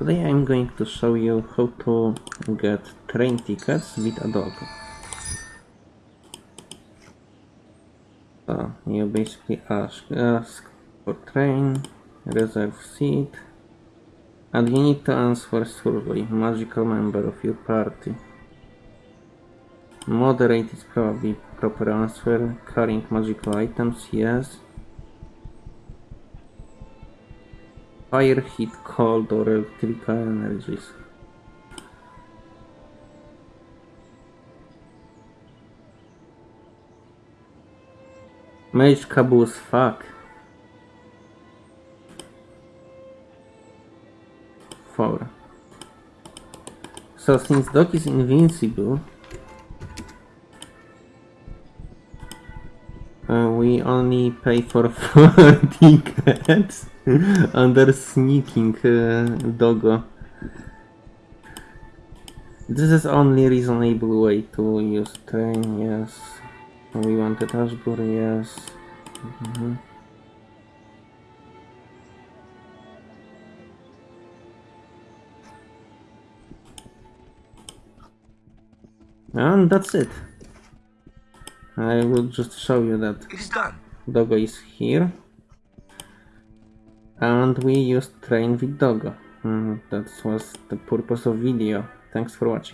Today I'm going to show you how to get train tickets with a dog. So you basically ask, ask for train, reserve seat, and you need to answer survey, magical member of your party. Moderate is probably proper answer, carrying magical items, yes. Fire, heat, cold, or electrical energies. Mage caboose, fuck. Four. So since Doc is invincible, uh, we only pay for four tickets under sneaking uh, doggo. This is only reasonable way to use train, yes. We wanted Ashbury, yes. Mhm. And that's it. I will just show you that It is done. Doggo is here. And we used train with Doggo. Mm, that was the purpose of video. Thanks for watching.